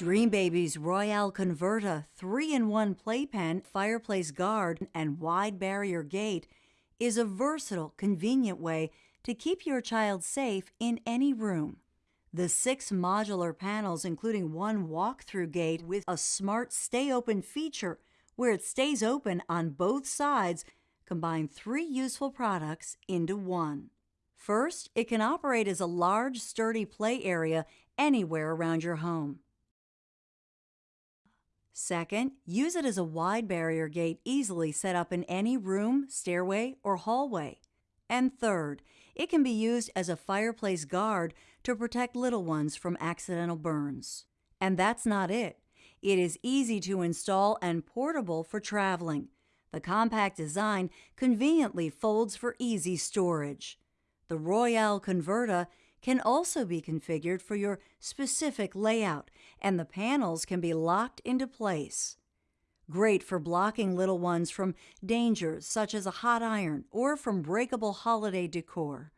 Dreambaby's Royale Converta 3 in 1 playpen, fireplace guard, and wide barrier gate is a versatile, convenient way to keep your child safe in any room. The six modular panels, including one walk through gate with a smart stay open feature where it stays open on both sides, combine three useful products into one. First, it can operate as a large, sturdy play area anywhere around your home. Second, use it as a wide barrier gate easily set up in any room, stairway, or hallway. And third, it can be used as a fireplace guard to protect little ones from accidental burns. And that's not it. It is easy to install and portable for traveling. The compact design conveniently folds for easy storage. The Royale Converta can also be configured for your specific layout, and the panels can be locked into place. Great for blocking little ones from dangers such as a hot iron or from breakable holiday decor.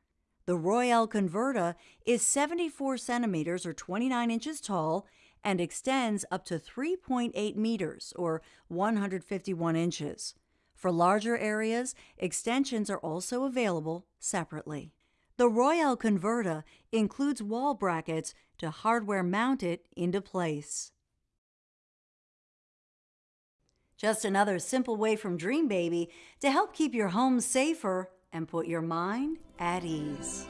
The Royale Converta is 74 centimeters or 29 inches tall and extends up to 3.8 meters or 151 inches. For larger areas, extensions are also available separately. The Royale Converta includes wall brackets to hardware mount it into place. Just another simple way from Dreambaby to help keep your home safer and put your mind at ease.